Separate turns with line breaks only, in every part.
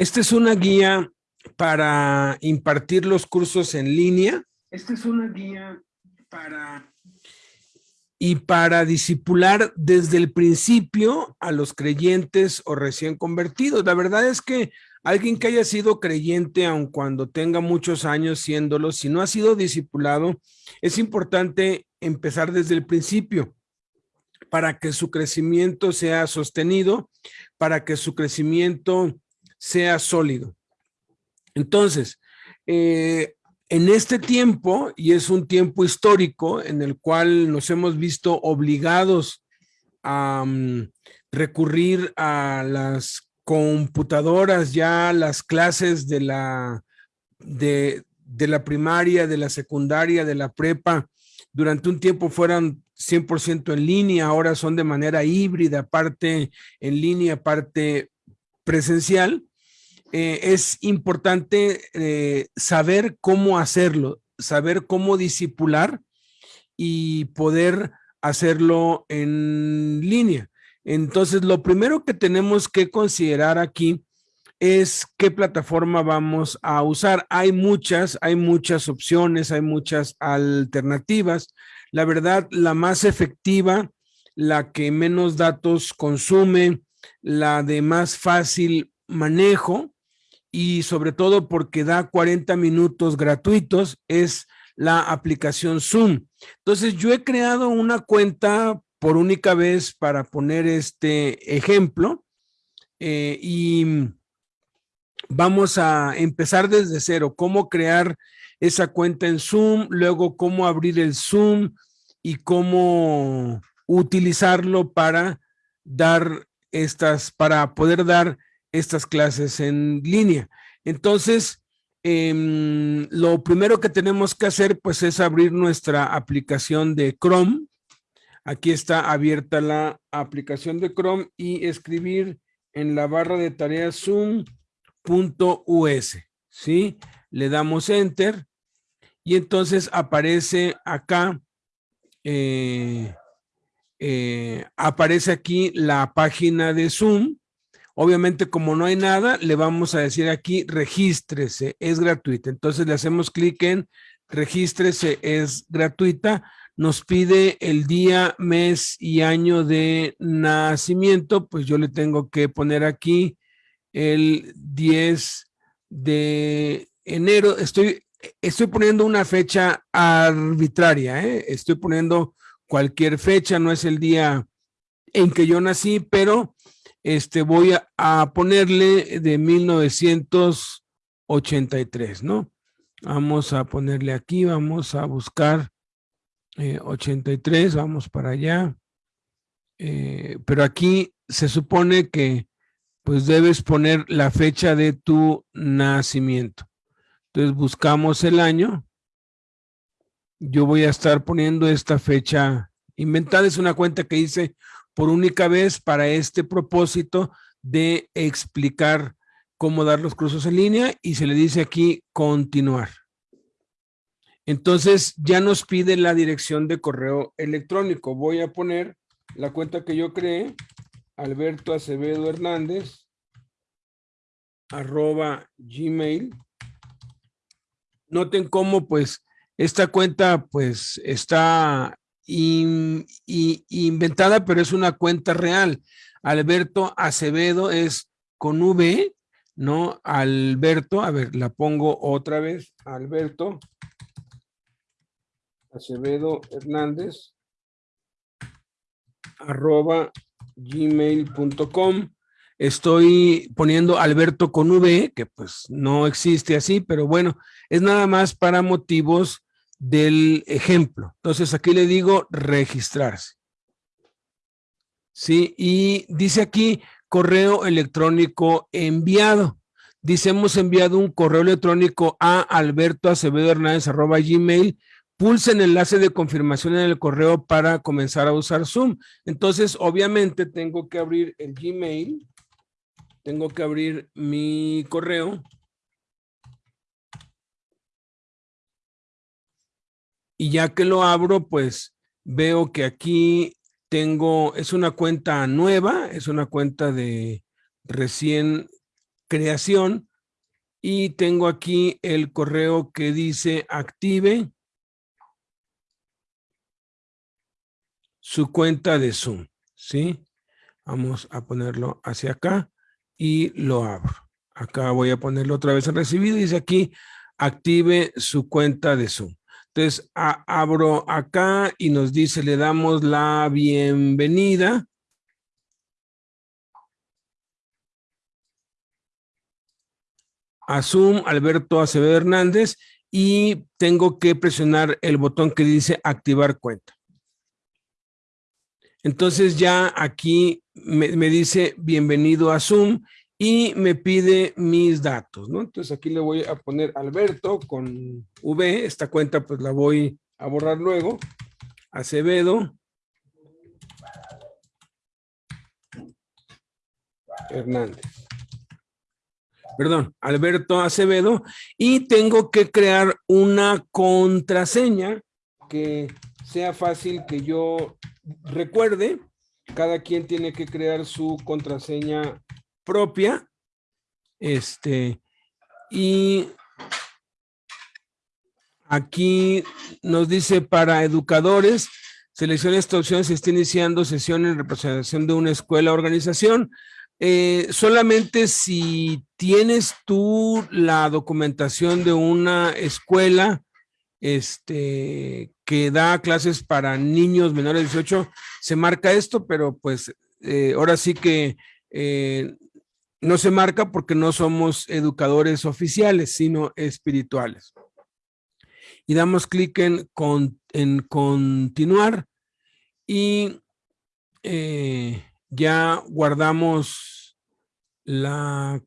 Esta es una guía para impartir los cursos en línea. Esta es una guía para... Y para disipular desde el principio a los creyentes o recién convertidos. La verdad es que alguien que haya sido creyente, aun cuando tenga muchos años siéndolo, si no ha sido discipulado, es importante empezar desde el principio para que su crecimiento sea sostenido, para que su crecimiento sea sólido. Entonces, eh, en este tiempo, y es un tiempo histórico en el cual nos hemos visto obligados a mm, recurrir a las computadoras, ya las clases de la, de, de la primaria, de la secundaria, de la prepa, durante un tiempo fueran 100% en línea, ahora son de manera híbrida, parte en línea, parte presencial. Eh, es importante eh, saber cómo hacerlo, saber cómo disipular y poder hacerlo en línea. Entonces, lo primero que tenemos que considerar aquí es qué plataforma vamos a usar. Hay muchas, hay muchas opciones, hay muchas alternativas. La verdad, la más efectiva, la que menos datos consume, la de más fácil manejo y sobre todo porque da 40 minutos gratuitos es la aplicación Zoom. Entonces yo he creado una cuenta por única vez para poner este ejemplo eh, y vamos a empezar desde cero, cómo crear esa cuenta en Zoom, luego cómo abrir el Zoom y cómo utilizarlo para dar estas, para poder dar estas clases en línea. Entonces, em, lo primero que tenemos que hacer pues es abrir nuestra aplicación de Chrome. Aquí está abierta la aplicación de Chrome y escribir en la barra de tareas Zoom .us, ¿sí? Le damos enter y entonces aparece acá, eh, eh, aparece aquí la página de Zoom. Obviamente, como no hay nada, le vamos a decir aquí, regístrese, es gratuita. Entonces le hacemos clic en regístrese, es gratuita. Nos pide el día, mes y año de nacimiento, pues yo le tengo que poner aquí el 10 de enero. Estoy, estoy poniendo una fecha arbitraria, ¿eh? estoy poniendo cualquier fecha, no es el día en que yo nací, pero este voy a, ponerle de 1983, ¿no? Vamos a ponerle aquí, vamos a buscar 83, eh, vamos para allá. Eh, pero aquí se supone que pues debes poner la fecha de tu nacimiento. Entonces buscamos el año. Yo voy a estar poniendo esta fecha inventada. Es una cuenta que hice por única vez para este propósito de explicar cómo dar los cursos en línea y se le dice aquí continuar. Entonces ya nos pide la dirección de correo electrónico. Voy a poner la cuenta que yo creé Alberto Acevedo Hernández, arroba gmail. Noten cómo pues esta cuenta pues está inventada, pero es una cuenta real. Alberto Acevedo es con V, ¿no? Alberto, a ver, la pongo otra vez. Alberto Acevedo Hernández, arroba gmail.com. Estoy poniendo Alberto con V, que pues no existe así, pero bueno, es nada más para motivos del ejemplo. Entonces aquí le digo registrarse. Sí, y dice aquí correo electrónico enviado. Dice, hemos enviado un correo electrónico a Alberto Acevedo Hernández arroba gmail pulse el enlace de confirmación en el correo para comenzar a usar Zoom. Entonces, obviamente tengo que abrir el Gmail, tengo que abrir mi correo. Y ya que lo abro, pues veo que aquí tengo, es una cuenta nueva, es una cuenta de recién creación y tengo aquí el correo que dice active su cuenta de Zoom, ¿sí? Vamos a ponerlo hacia acá y lo abro. Acá voy a ponerlo otra vez en recibido y dice aquí active su cuenta de Zoom. Entonces abro acá y nos dice le damos la bienvenida a Zoom, Alberto Acevedo Hernández, y tengo que presionar el botón que dice activar cuenta. Entonces ya aquí me, dice bienvenido a Zoom y me pide mis datos, ¿no? Entonces aquí le voy a poner Alberto con V, esta cuenta pues la voy a borrar luego, Acevedo, Hernández perdón, Alberto Acevedo, y tengo que crear una contraseña que sea fácil que yo recuerde. Cada quien tiene que crear su contraseña propia. Este, y aquí nos dice para educadores, seleccione esta opción si está iniciando sesión en representación de una escuela o organización. Eh, solamente si tienes tú la documentación de una escuela este, que da clases para niños menores de 18, se marca esto, pero pues eh, ahora sí que eh, no se marca porque no somos educadores oficiales, sino espirituales. Y damos clic en, en continuar y ya guardamos la,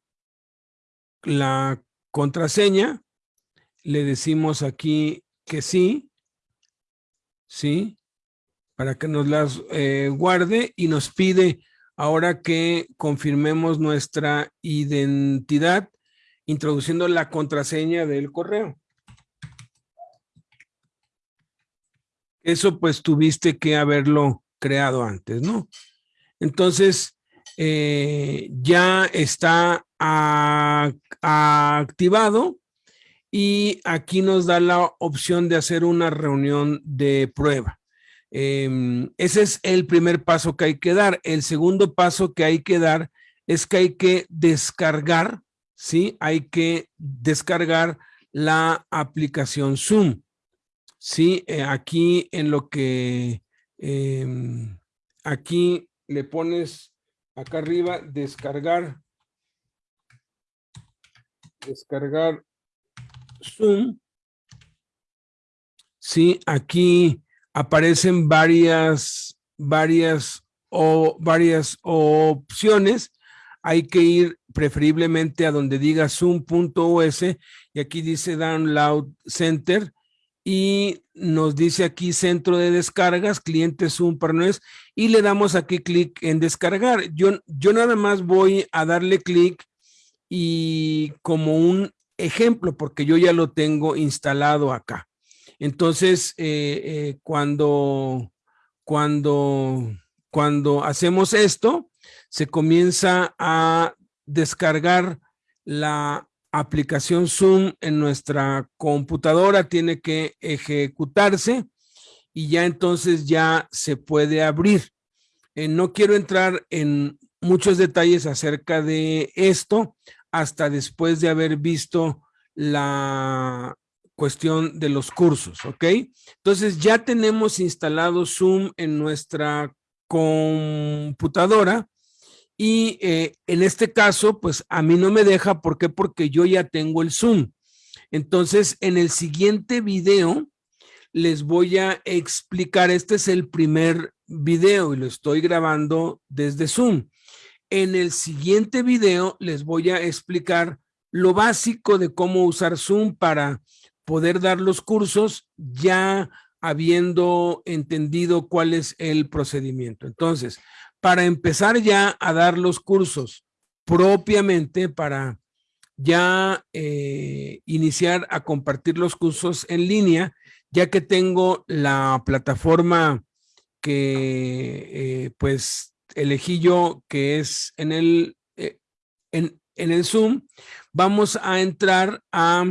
la contraseña, le decimos aquí que sí, sí, para que nos las eh, guarde y nos pide ahora que confirmemos nuestra identidad introduciendo la contraseña del correo. Eso pues tuviste que haberlo creado antes, ¿no? Entonces, eh, ya está activado y aquí nos da la opción de hacer una reunión de prueba. Em, ese es el primer paso que hay que dar. El segundo paso que hay que dar es que hay que descargar, ¿sí? Hay que descargar la aplicación Zoom. Sí, eh, aquí en lo que, em, aquí le pones acá arriba, descargar, descargar Zoom. Sí, aquí aparecen varias, varias o varias opciones. Hay que ir preferiblemente a donde diga zoom.os y aquí dice Download Center y nos dice aquí centro de descargas, cliente Zoom Partners, y le damos aquí clic en descargar. Yo, yo nada más voy a darle clic y como un ejemplo, porque yo ya lo tengo instalado acá. Entonces, eh, eh, cuando, cuando, cuando hacemos esto, se comienza a descargar la aplicación Zoom en nuestra computadora tiene que ejecutarse y ya entonces ya se puede abrir. Eh, no quiero entrar en muchos detalles acerca de esto hasta después de haber visto la cuestión de los cursos, ¿ok? Entonces ya tenemos instalado Zoom en nuestra computadora y eh, en este caso, pues a mí no me deja, ¿por qué? Porque yo ya tengo el Zoom. Entonces, en el siguiente video les voy a explicar, este es el primer video y lo estoy grabando desde Zoom. En el siguiente video les voy a explicar lo básico de cómo usar Zoom para poder dar los cursos ya habiendo entendido cuál es el procedimiento. Entonces, para empezar ya a dar los cursos propiamente, para ya eh, iniciar a compartir los cursos en línea, ya que tengo la plataforma que eh, pues elegí yo, que es en el, eh, en, en el Zoom, vamos a entrar a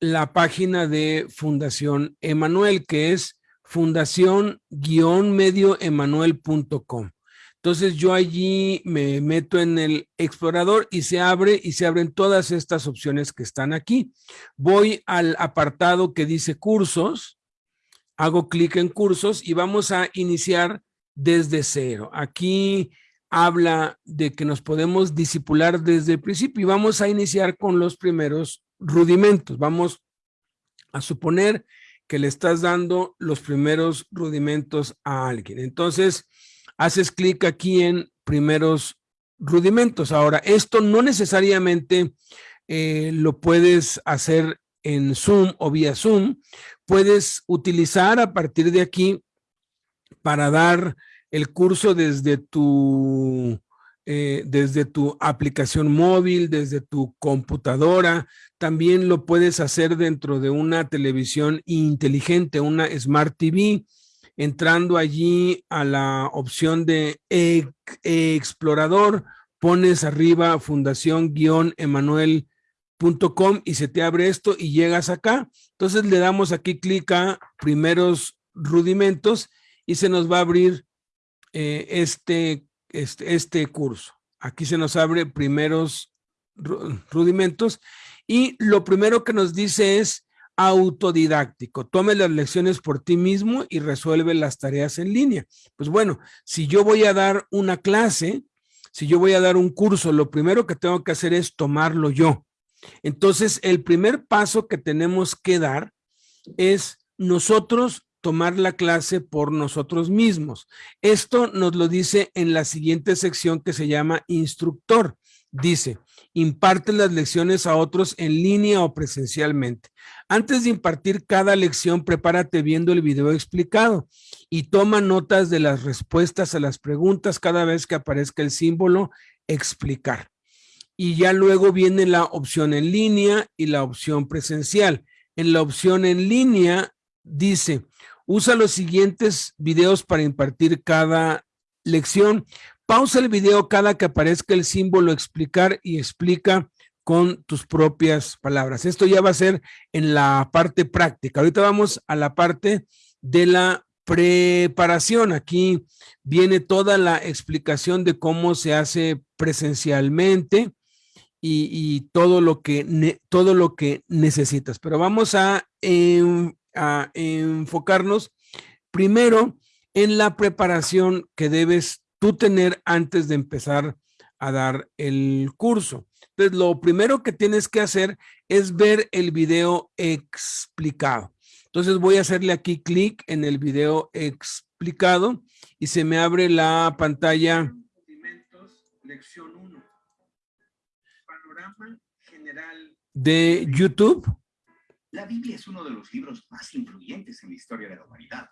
la página de Fundación Emanuel, que es fundación-medioemanuel.com. Entonces yo allí me meto en el explorador y se abre y se abren todas estas opciones que están aquí. Voy al apartado que dice cursos, hago clic en cursos y vamos a iniciar desde cero. Aquí habla de que nos podemos disipular desde el principio y vamos a iniciar con los primeros rudimentos. Vamos a suponer que le estás dando los primeros rudimentos a alguien. Entonces, haces clic aquí en primeros rudimentos. Ahora, esto no necesariamente eh, lo puedes hacer en Zoom o vía Zoom. Puedes utilizar a partir de aquí para dar el curso desde tu, eh, desde tu aplicación móvil, desde tu computadora. También lo puedes hacer dentro de una televisión inteligente, una Smart TV, entrando allí a la opción de explorador, pones arriba fundación-emanuel.com y se te abre esto y llegas acá. Entonces le damos aquí clic a primeros rudimentos y se nos va a abrir eh, este, este, este curso. Aquí se nos abre primeros rudimentos y lo primero que nos dice es autodidáctico. Tome las lecciones por ti mismo y resuelve las tareas en línea. Pues bueno, si yo voy a dar una clase, si yo voy a dar un curso, lo primero que tengo que hacer es tomarlo yo. Entonces, el primer paso que tenemos que dar es nosotros tomar la clase por nosotros mismos. Esto nos lo dice en la siguiente sección que se llama instructor. Dice, imparte las lecciones a otros en línea o presencialmente. Antes de impartir cada lección, prepárate viendo el video explicado y toma notas de las respuestas a las preguntas cada vez que aparezca el símbolo explicar. Y ya luego viene la opción en línea y la opción presencial. En la opción en línea dice, usa los siguientes videos para impartir cada lección. Pausa el video cada que aparezca el símbolo explicar y explica con tus propias palabras. Esto ya va a ser en la parte práctica. Ahorita vamos a la parte de la preparación. Aquí viene toda la explicación de cómo se hace presencialmente y, todo, lo que todo lo que necesitas. Pero vamos a, a enfocarnos primero en la preparación que debes tú tener antes de empezar a dar el curso. Entonces, lo primero que tienes que hacer es ver el video explicado. Entonces, voy a hacerle aquí clic en el video explicado y se me abre la pantalla. Lección 1. Panorama general de YouTube.
La Biblia es uno de los libros más influyentes en la historia de la humanidad.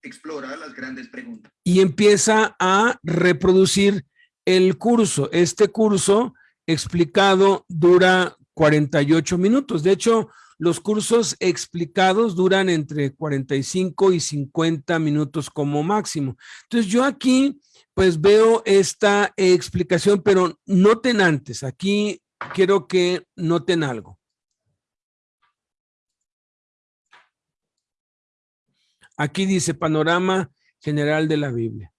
Explora las grandes preguntas.
Y empieza a reproducir el curso. Este curso explicado dura 48 minutos. De hecho, los cursos explicados duran entre 45 y 50 minutos como máximo. Entonces yo aquí pues veo esta explicación, pero noten antes, aquí quiero que noten algo. Aquí dice panorama general de la Biblia.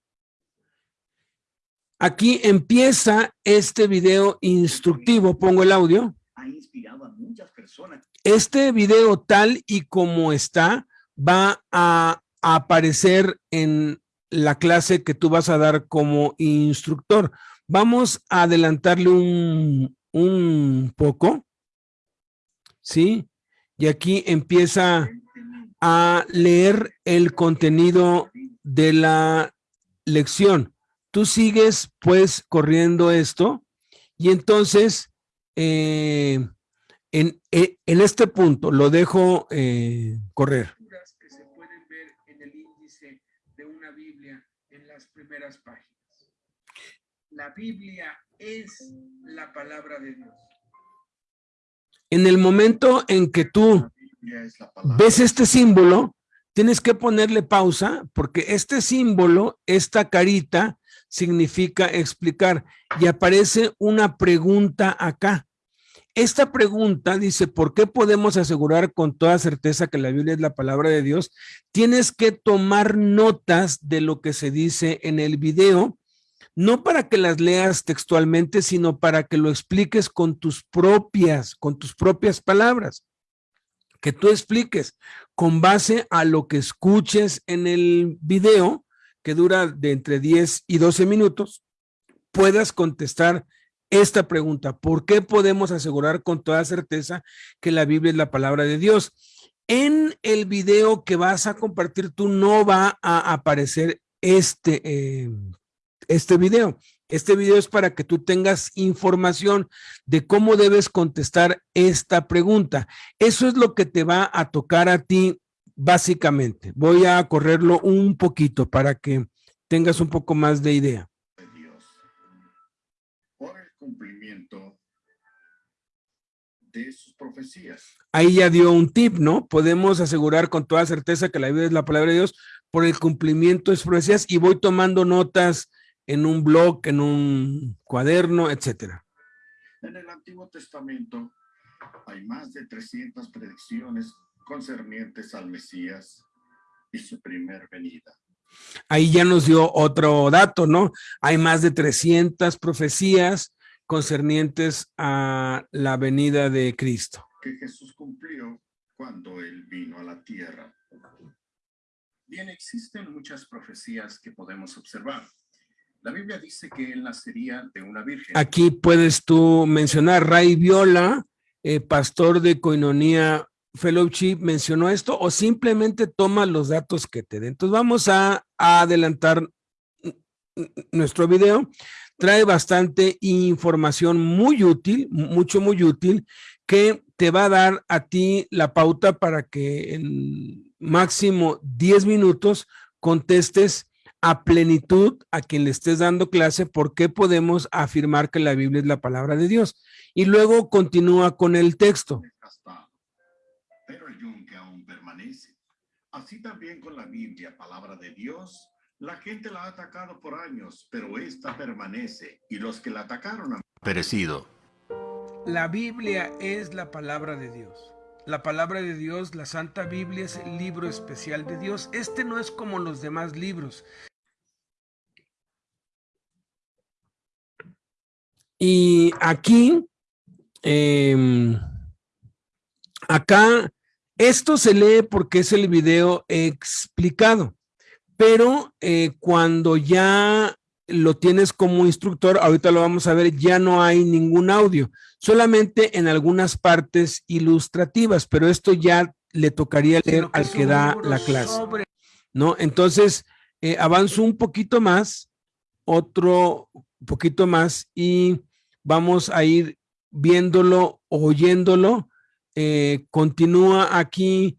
Aquí empieza este video instructivo. Pongo el audio. Ha inspirado a muchas personas. Este video tal y como está va a aparecer en la clase que tú vas a dar como instructor. Vamos a adelantarle un, un poco. ¿Sí? Y aquí empieza a leer el contenido de la lección tú sigues pues corriendo esto y entonces eh, en, eh, en, este punto lo dejo eh, correr. Que se pueden ver en el índice de una Biblia en las primeras páginas. La Biblia es la palabra de Dios. En el momento en que tú ves este símbolo, tienes que ponerle pausa porque este símbolo, esta carita, significa explicar y aparece una pregunta acá. Esta pregunta dice, ¿por qué podemos asegurar con toda certeza que la Biblia es la palabra de Dios? Tienes que tomar notas de lo que se dice en el video, no para que las leas textualmente, sino para que lo expliques con tus propias, con tus propias palabras. Que tú expliques con base a lo que escuches en el video, que dura de entre 10 y 12 minutos, puedas contestar esta pregunta. ¿Por qué podemos asegurar con toda certeza que la Biblia es la palabra de Dios? En el video que vas a compartir tú no va a aparecer este, eh, este video. Este video es para que tú tengas información de cómo debes contestar esta pregunta. Eso es lo que te va a tocar a ti básicamente. Voy a correrlo un poquito para que tengas un poco más de idea
cumplimiento de sus profecías.
Ahí ya dio un tip, ¿no? Podemos asegurar con toda certeza que la Biblia es la palabra de Dios por el cumplimiento de sus profecías y voy tomando notas en un blog, en un cuaderno, etcétera.
En el Antiguo Testamento hay más de 300 predicciones concernientes al Mesías y su primer venida.
Ahí ya nos dio otro dato, ¿no? Hay más de 300 profecías concernientes a la venida de Cristo.
Que Jesús cumplió cuando él vino a la tierra. Bien, existen muchas profecías que podemos observar. La Biblia dice que él nacería de una virgen.
Aquí puedes tú mencionar, Ray Viola, eh, pastor de Coinonía Fellowship, mencionó esto o simplemente toma los datos que te den. Entonces vamos a adelantar nuestro video trae bastante información muy útil, mucho, muy útil, que te va a dar a ti la pauta para que en máximo 10 minutos contestes a plenitud a quien le estés dando clase por qué podemos afirmar que la Biblia es la palabra de Dios. Y luego continúa con el texto.
Pero el yunque aún permanece. Así también con la Biblia, palabra de Dios, la gente la ha atacado por años, pero esta permanece y los que la atacaron han perecido.
La Biblia es la palabra de Dios. La palabra de Dios, la Santa Biblia es el libro especial de Dios. Este no es como los demás libros. Y aquí, em, acá, esto se lee porque es el video explicado pero eh, cuando ya lo tienes como instructor, ahorita lo vamos a ver, ya no hay ningún audio, solamente en algunas partes ilustrativas, pero esto ya le tocaría leer al que da la clase, ¿no? Entonces, eh, avanzo un poquito más, otro poquito más y vamos a ir viéndolo, oyéndolo, eh, continúa aquí,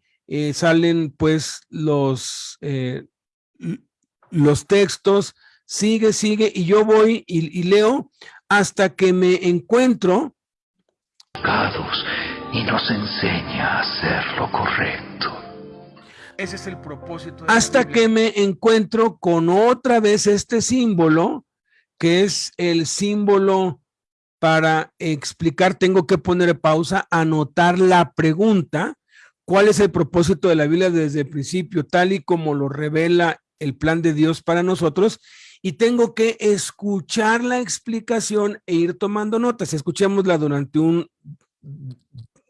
salen pues los, los textos, sigue, sigue, y yo voy y, leo hasta que me encuentro.
Y nos enseña a hacer lo correcto.
Ese es el propósito. hasta que me encuentro con otra vez este símbolo, que es el símbolo para explicar, tengo que poner pausa, anotar la pregunta, cuál es el propósito de la Biblia desde el principio, tal y como lo revela el plan de Dios para nosotros y tengo que escuchar la explicación e ir tomando notas. Escuchémosla durante un,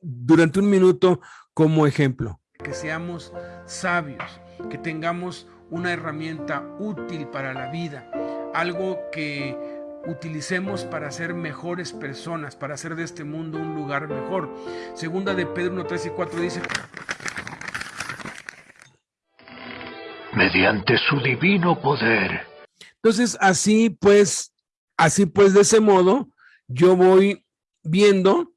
durante un minuto como ejemplo. Que seamos sabios, que tengamos una herramienta útil para la vida, algo que utilicemos para ser mejores personas, para hacer de este mundo un lugar mejor. Segunda de Pedro 1, 3 y 4 dice,
mediante su divino poder.
Entonces, así pues, así pues, de ese modo, yo voy viendo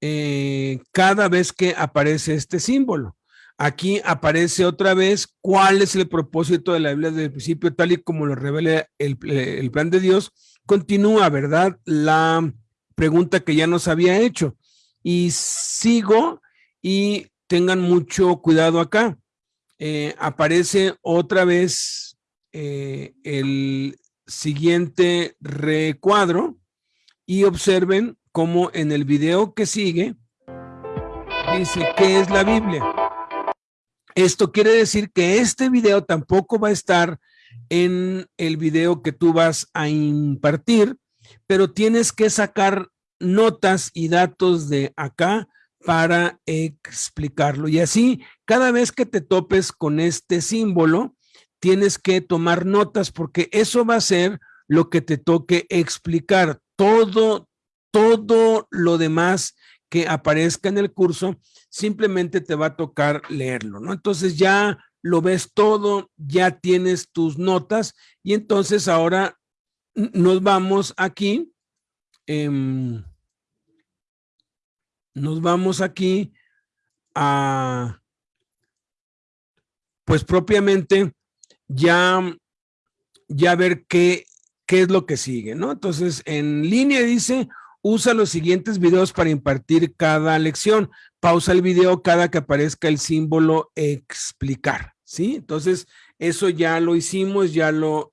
eh, cada vez que aparece este símbolo. Aquí aparece otra vez cuál es el propósito de la Biblia desde el principio, tal y como lo revela el, el plan de Dios. Continúa, ¿verdad? La pregunta que ya nos había hecho. Y sigo y tengan mucho cuidado acá. Eh, aparece otra vez eh, el siguiente recuadro y observen cómo en el video que sigue dice qué es la Biblia. Esto quiere decir que este video tampoco va a estar en el video que tú vas a impartir, pero tienes que sacar notas y datos de acá para explicarlo. Y así, cada vez que te topes con este símbolo, tienes que tomar notas porque eso va a ser lo que te toque explicar. Todo, todo lo demás que aparezca en el curso, simplemente te va a tocar leerlo, ¿no? Entonces ya lo ves todo, ya tienes tus notas y entonces ahora nos vamos aquí, em, nos vamos aquí a, pues propiamente ya, ya ver qué, qué es lo que sigue, ¿no? Entonces en línea dice, usa los siguientes videos para impartir cada lección pausa el video cada que aparezca el símbolo explicar, ¿sí? Entonces, eso ya lo hicimos, ya lo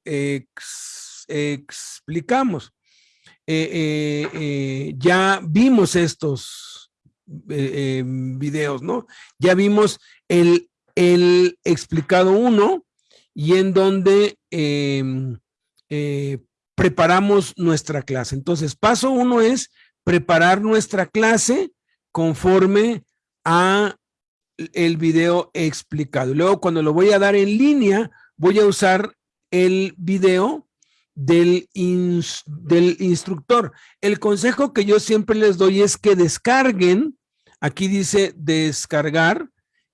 explicamos. Eh, eh, eh, ya vimos estos videos, ¿no? Ya vimos el, el explicado uno y en donde em, preparamos nuestra clase. Entonces, paso uno es preparar nuestra clase conforme a el video explicado. Luego cuando lo voy a dar en línea, voy a usar el video del, del instructor. El consejo que yo siempre les doy es que descarguen, aquí dice descargar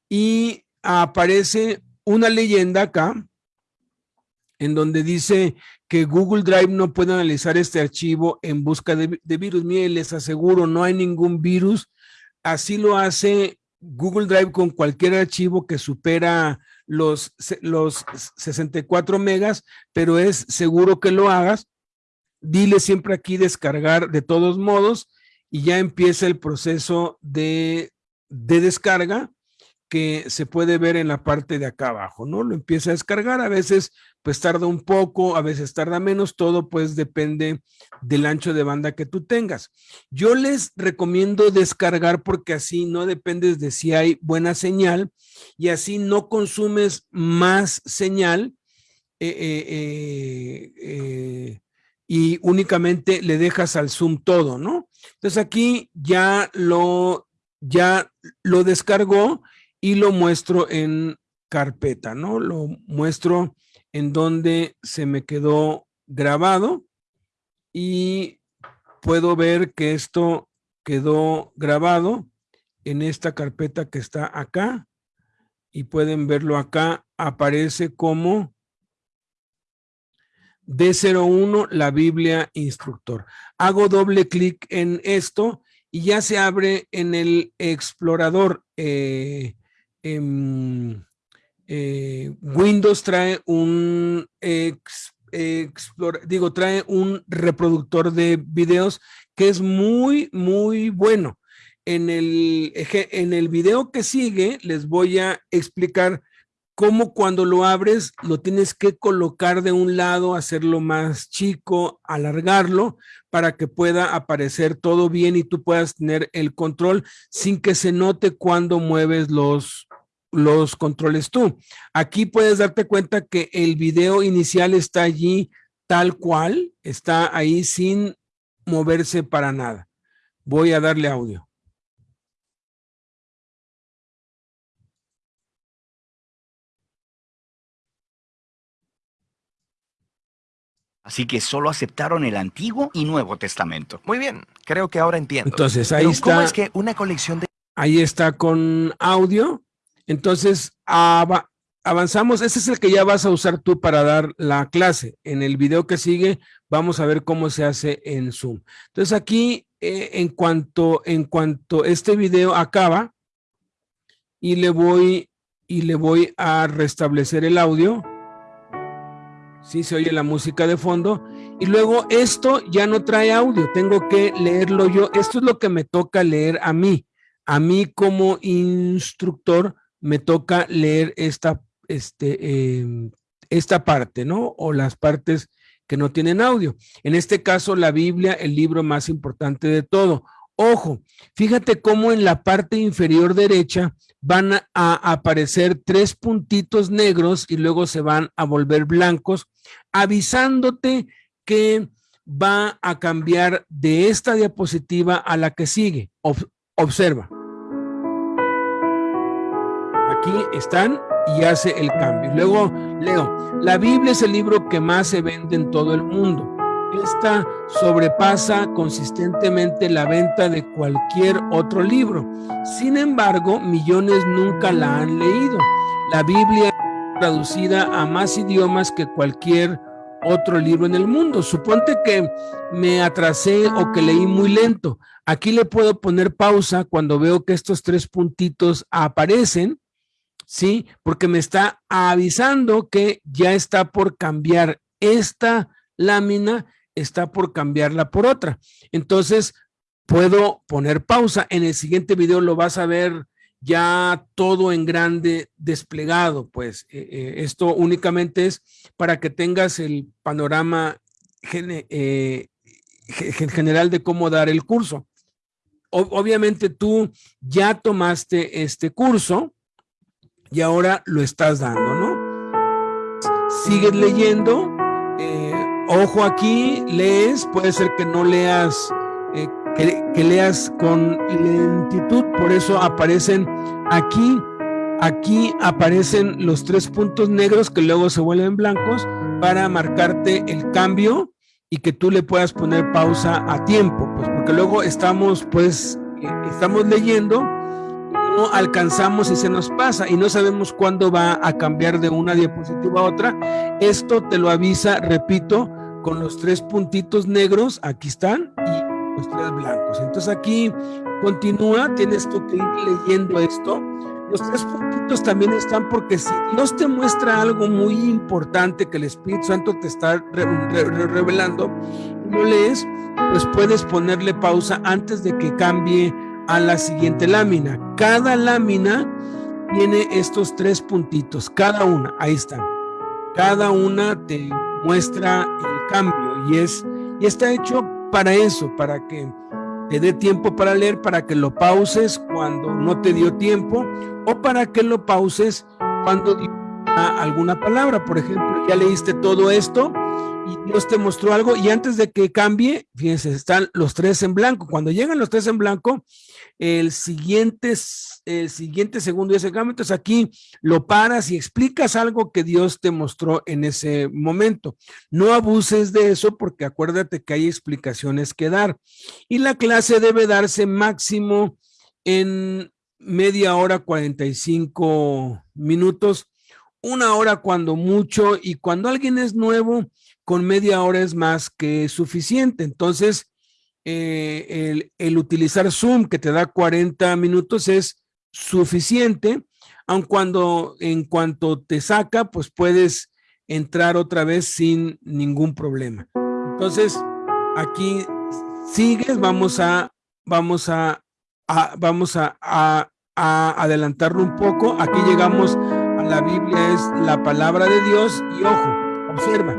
y aparece una leyenda acá en donde dice que Google Drive no puede analizar este archivo en busca de, virus. Miren, les aseguro, no hay ningún virus Así lo hace Google Drive con cualquier archivo que supera los, los 64 megas, pero es seguro que lo hagas. Dile siempre aquí descargar de todos modos y ya empieza el proceso de, de descarga que se puede ver en la parte de acá abajo, ¿no? Lo empieza a descargar, a veces pues tarda un poco, a veces tarda menos, todo pues depende del ancho de banda que tú tengas. Yo les recomiendo descargar porque así no dependes de si hay buena señal y así no consumes más señal eh, eh, eh, y únicamente le dejas al Zoom todo, ¿no? Entonces aquí ya lo, ya lo descargó y lo muestro en carpeta, ¿no? Lo muestro en donde se me quedó grabado y puedo ver que esto quedó grabado en esta carpeta que está acá y pueden verlo acá, aparece como D01, la Biblia Instructor. Hago doble clic en esto y ya se abre en el explorador. Eh, eh, Windows trae un digo, trae un reproductor de videos que es muy, muy bueno. En el, en el video que sigue les voy a explicar cómo cuando lo abres lo tienes que colocar de un lado, hacerlo más chico, alargarlo para que pueda aparecer todo bien y tú puedas tener el control sin que se note cuando mueves los, los controles tú. Aquí puedes darte cuenta que el video inicial está allí tal cual, está ahí sin moverse para nada. Voy a darle audio.
Así que solo aceptaron el Antiguo y Nuevo Testamento.
Muy bien, creo que ahora entiendo.
Entonces ahí está. ¿Cómo
es que una colección de...
Ahí está con audio. Entonces, avanzamos. Ese es el que ya vas a usar tú para dar la clase. En el video que sigue, vamos a ver cómo se hace en Zoom. Entonces, aquí, eh, en cuanto en cuanto este video acaba, y le voy, y le voy a restablecer el audio. Sí, se oye la música de fondo. Y luego esto ya no trae audio, tengo que leerlo yo. Esto es lo que me toca leer a mí. A mí como instructor me toca leer esta, este, em, esta parte, ¿no? O las partes que no tienen audio. En este caso, la Biblia, el libro más importante de todo. Ojo, fíjate cómo en la parte inferior derecha van a aparecer tres puntitos negros y luego se van a volver blancos, avisándote que va a cambiar de esta diapositiva a la que sigue. observa. Aquí están y hace el cambio. Luego leo, la Biblia es el libro que más se vende en todo el mundo. Esta sobrepasa consistentemente la venta de cualquier otro libro. Sin embargo, millones nunca la han leído. La Biblia es traducida a más idiomas que cualquier otro libro en el mundo. Suponte que me atrasé o que leí muy lento. Aquí le puedo poner pausa cuando veo que estos tres puntitos aparecen ¿sí? Porque me está avisando que ya está por cambiar esta lámina, está por cambiarla por otra. Entonces, puedo poner pausa. En el siguiente video lo vas a ver ya todo en grande desplegado, pues eh, eh, esto únicamente es para que tengas el panorama eh, general de cómo dar el curso. obviamente tú ya tomaste este curso, y ahora lo estás dando, ¿no? Sigues leyendo, eh, ojo aquí, lees, puede ser que no leas, eh, que, leas con lentitud, por eso aparecen aquí, aquí aparecen los tres puntos negros que luego se vuelven blancos para marcarte el cambio y que tú le puedas poner pausa a tiempo, pues porque luego estamos, pues, eh, estamos leyendo no alcanzamos y se nos pasa y no sabemos cuándo va a cambiar de una diapositiva a otra. Esto te lo avisa, repito, con los tres puntitos negros, aquí están, y los tres blancos. Entonces aquí continúa, tienes tú que ir leyendo esto. Los tres puntitos también están porque si Dios te muestra algo muy importante que el Espíritu Santo te está revelando, no lees, pues puedes ponerle pausa antes de que cambie a la siguiente lámina. Cada lámina tiene estos tres puntitos, cada una, ahí están. Cada una te muestra el cambio y es y está hecho para eso, para que te dé tiempo para leer, para que lo pauses cuando no te dio tiempo o para que lo pauses cuando dio alguna palabra. Por ejemplo, ya leíste todo esto y Dios te mostró algo y antes de que cambie, fíjense, están los tres en blanco. Cuando llegan los tres en blanco, el siguiente, el siguiente segundo y ese cambio, entonces aquí lo paras y explicas algo que Dios te mostró en ese momento. No abuses de eso porque acuérdate que hay explicaciones que dar. Y la clase debe darse máximo en media hora, 45 minutos, una hora cuando mucho, y cuando alguien es nuevo, con media hora es más que suficiente. Entonces, eh, el, utilizar Zoom que te da 40 minutos es suficiente, aun cuando en cuanto te saca, pues puedes entrar otra vez sin ningún problema. Entonces, aquí sigues, vamos a, vamos a, vamos a, adelantarlo un poco. Aquí llegamos a la Biblia, es la palabra de Dios y ojo, observa,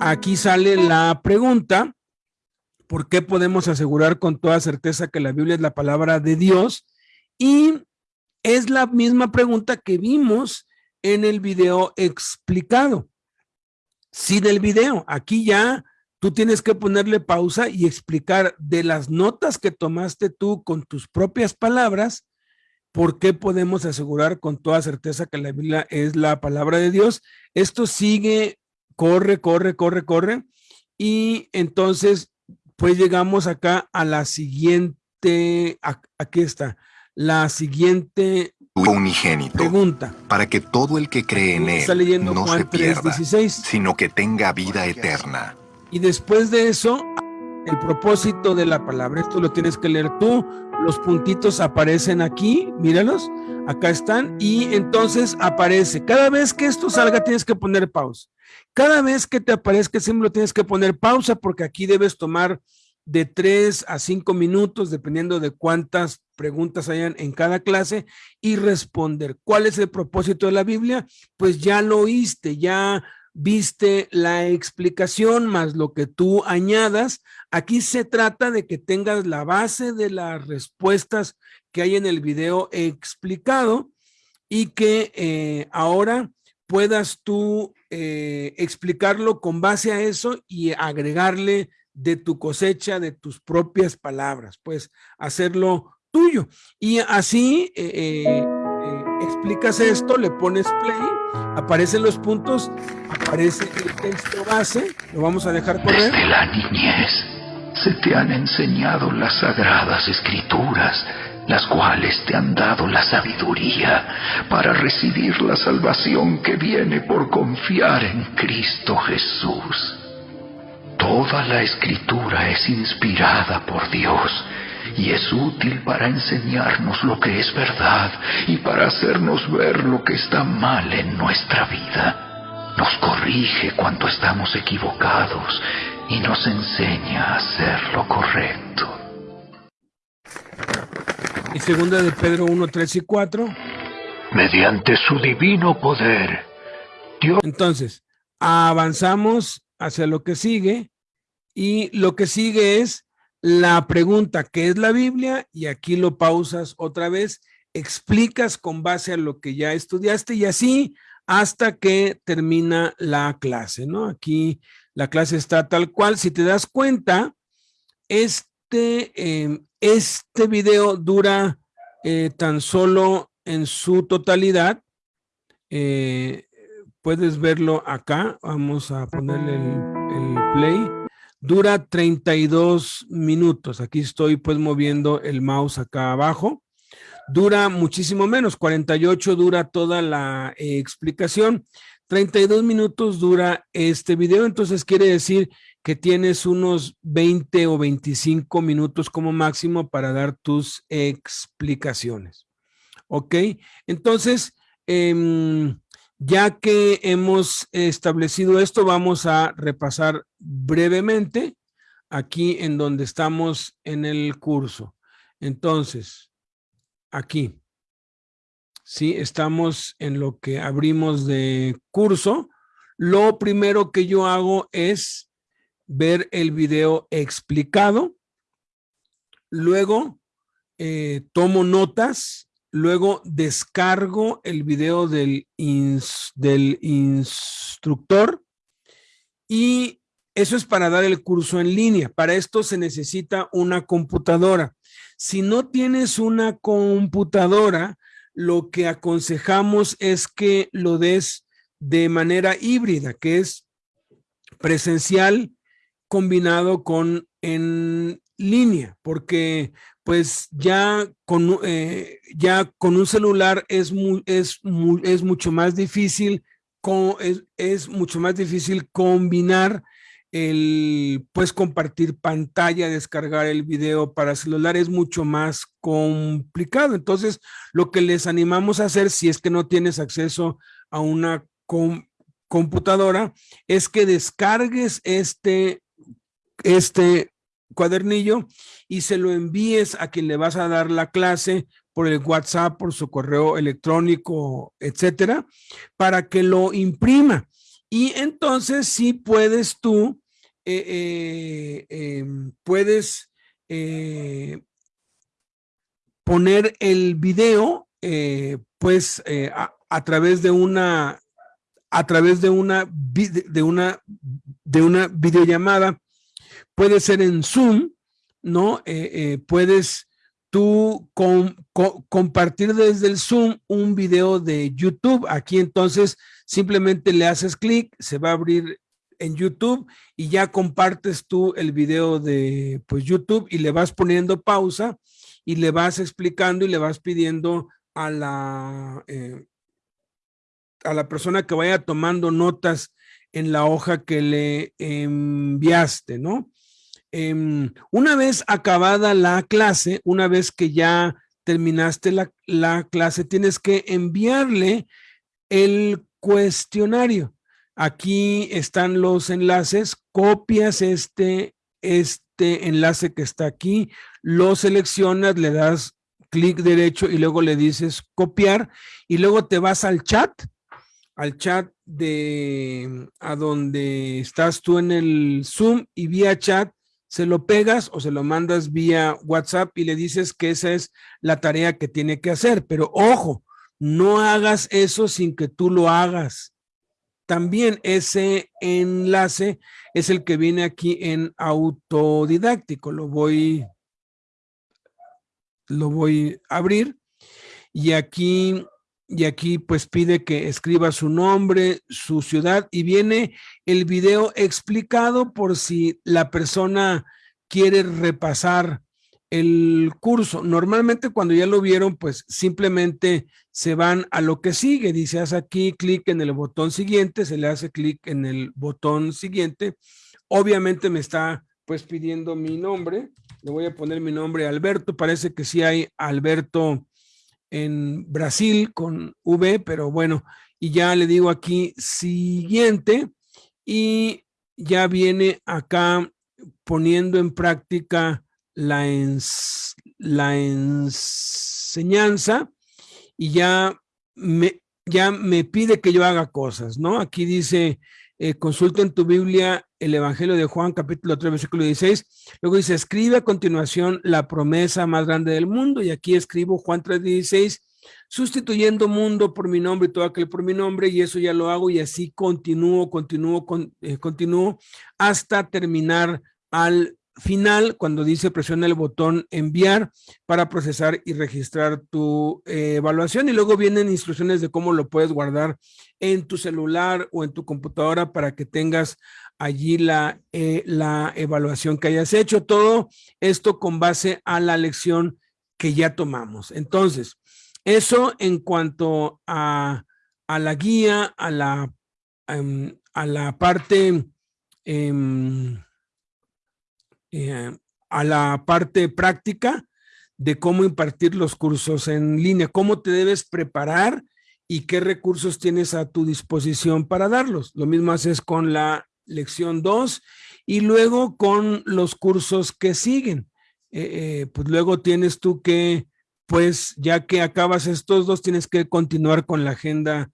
aquí sale la pregunta, ¿por qué podemos asegurar con toda certeza que la Biblia es la palabra de Dios? Y es la misma pregunta que vimos en el video explicado. Sin el video, aquí ya tú tienes que ponerle pausa y explicar de las notas que tomaste tú con tus propias palabras, ¿por qué podemos asegurar con toda certeza que la Biblia es la palabra de Dios? Esto sigue corre, corre, corre, corre. Y entonces, pues llegamos acá a la siguiente, aquí está, la siguiente
unigénito,
pregunta.
Para que todo el que cree en él no se pierda, sino que tenga vida eterna.
Y después de eso, el propósito de la palabra, esto lo tienes que leer tú, los puntitos aparecen aquí, míralos, acá están, y entonces aparece, cada vez que esto salga tienes que poner pausa. Cada vez que te aparezca el símbolo tienes que poner pausa porque aquí debes tomar de tres a cinco minutos, dependiendo de cuántas preguntas hayan en cada clase, y responder. ¿Cuál es el propósito de la Biblia? Pues ya lo oíste, ya viste la explicación más lo que tú añadas. Aquí se trata de que tengas la base de las respuestas que hay en el video explicado y que eh, ahora puedas tú eh, explicarlo con base a eso y agregarle de tu cosecha, de tus propias palabras, pues hacerlo tuyo. Y así eh, explicas esto, le pones play, aparecen los puntos, aparece el texto base, lo vamos a dejar correr.
Desde la niñez se te han enseñado las sagradas escrituras, las cuales te han dado la sabiduría para recibir la salvación que viene por confiar en Cristo Jesús. Toda la escritura es inspirada por Dios y es útil para enseñarnos lo que es verdad y para hacernos ver lo que está mal en nuestra vida. Nos corrige cuando estamos equivocados y nos enseña a hacer lo correcto.
Y segunda de Pedro 1, 3 y 4.
Mediante su divino poder, Dios...
Entonces, avanzamos hacia lo que sigue y lo que sigue es la pregunta, ¿qué es la Biblia? Y aquí lo pausas otra vez, explicas con base a lo que ya estudiaste y así hasta que termina la clase, ¿no? Aquí la clase está tal cual. Si te das cuenta, este, em, este video dura eh, tan solo en su totalidad. Eh, puedes verlo acá. Vamos a ponerle el play Dura 32 minutos. Aquí estoy pues moviendo el mouse acá abajo. Dura muchísimo menos, 48 dura toda la eh, explicación. 32 minutos dura este video, entonces quiere decir que tienes unos 20 o 25 minutos como máximo para dar tus explicaciones. ¿Ok? Entonces, eh, ya que hemos establecido esto, vamos a repasar brevemente aquí en donde estamos en el curso. Entonces, aquí, sí, estamos en lo que abrimos de curso. Lo primero que yo hago es ver el video explicado. Luego, eh, tomo notas Luego descargo el video del, del instructor y eso es para dar el curso en línea. Para esto se necesita una computadora. Si no tienes una computadora, lo que aconsejamos es que lo des de manera híbrida, que es presencial combinado con en línea, porque pues ya con, eh, ya con un celular es, es, es mucho más difícil, con, es, mucho más difícil combinar el, pues compartir pantalla, descargar el video para celular es mucho más complicado. Entonces, lo que les animamos a hacer, si es que no tienes acceso a una computadora, es que descargues este, este cuadernillo y se lo envíes a quien le vas a dar la clase por el WhatsApp, por su correo electrónico, etcétera, para que lo imprima. Y entonces sí puedes tú, eh, eh, em, puedes eh, poner el video, pues a, través de una, a través de una, de una, de una videollamada puede ser en Zoom, ¿no? Eh, eh, puedes tú compartir desde el Zoom un video de YouTube. Aquí entonces simplemente le haces clic, se va a abrir en YouTube y ya compartes tú el video de pues YouTube y le vas poniendo pausa y le vas explicando y le vas pidiendo a la, eh, a la persona que vaya tomando notas en la hoja que le enviaste, ¿no? Em, una vez acabada la clase, una vez que ya terminaste la, clase, tienes que enviarle el cuestionario. Aquí están los enlaces, copias este, este enlace que está aquí, lo seleccionas, le das clic derecho y luego le dices copiar y luego te vas al chat al chat de a donde estás tú en el Zoom y vía chat se lo pegas o se lo mandas vía WhatsApp y le dices que esa es la tarea que tiene que hacer. Pero ojo, no hagas eso sin que tú lo hagas. También ese enlace es el que viene aquí en autodidáctico. Lo voy, lo voy a abrir y aquí y aquí pues pide que escriba su nombre, su ciudad y viene el video explicado por si la persona quiere repasar el curso. Normalmente cuando ya lo vieron, pues simplemente se van a lo que sigue. Dice, haz aquí clic en el botón siguiente, se le hace clic en el botón siguiente. Obviamente me está pues pidiendo mi nombre. Le voy a poner mi nombre Alberto. Parece que sí hay Alberto en Brasil con V, pero bueno, y ya le digo aquí siguiente y ya viene acá poniendo en práctica la, enseñanza y ya me, ya me pide que yo haga cosas, ¿no? Aquí dice, eh, consulta en tu Biblia el Evangelio de Juan, capítulo 3, versículo 16. Luego dice, escribe a continuación la promesa más grande del mundo. Y aquí escribo Juan 3, 16, sustituyendo mundo por mi nombre y todo aquel por mi nombre. Y eso ya lo hago y así continúo, continúo, con, eh, continúo hasta terminar al final cuando dice presiona el botón enviar para procesar y registrar tu eh, evaluación y luego vienen instrucciones de cómo lo puedes guardar en tu celular o en tu computadora para que tengas allí la, eh, la evaluación que hayas hecho. Todo esto con base a la lección que ya tomamos. Entonces, eso en cuanto a, a la guía, a la, em, a la parte... Em, eh, a la parte práctica de cómo impartir los cursos en línea, cómo te debes preparar y qué recursos tienes a tu disposición para darlos. Lo mismo haces con la lección 2 y luego con los cursos que siguen. Eh, eh, pues luego tienes tú que, pues ya que acabas estos dos, tienes que continuar con la agenda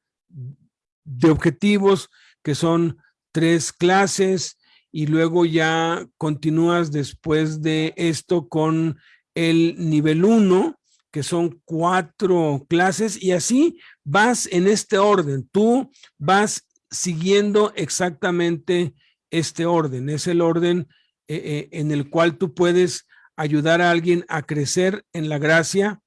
de objetivos, que son tres clases, y luego ya continúas después de esto con el nivel 1, que son cuatro clases y así vas en este orden. Tú vas siguiendo exactamente este orden. Es el orden eh, eh, en el cual tú puedes ayudar a alguien a crecer en la gracia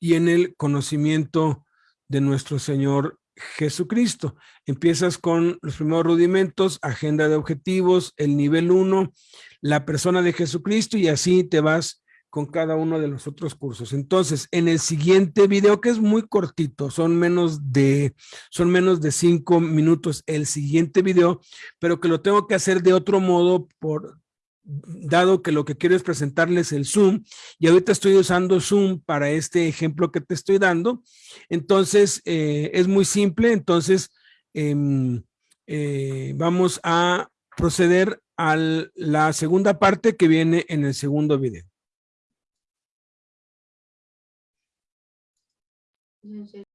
y en el conocimiento de nuestro Señor Jesucristo. Empiezas con los primeros rudimentos, agenda de objetivos, el nivel 1, la persona de Jesucristo y así te vas con cada uno de los otros cursos. Entonces, en el siguiente video, que es muy cortito, son menos de, son menos de cinco minutos el siguiente video, pero que lo tengo que hacer de otro modo por, dado que lo que quiero es presentarles el Zoom y ahorita estoy usando Zoom para este ejemplo que te estoy dando. Entonces, eh, es muy simple. Entonces, em, eh, vamos a proceder a la segunda parte que viene en el segundo video. Licenciado